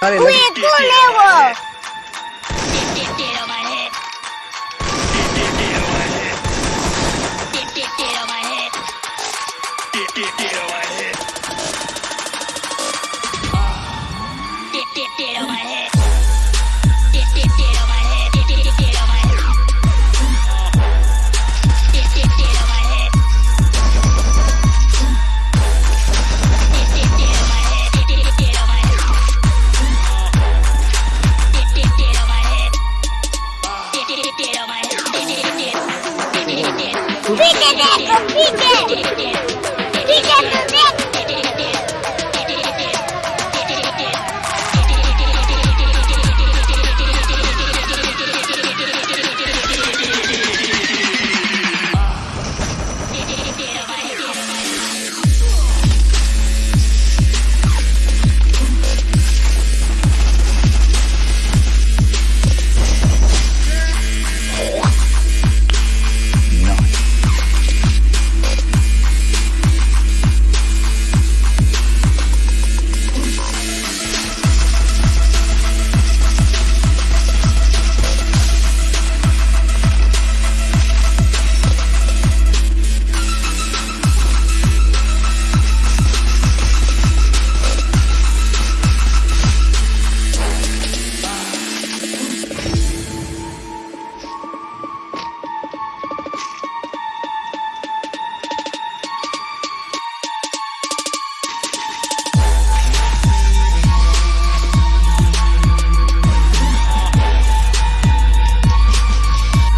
Dale, Uy, culevo. Pique, Nico, it!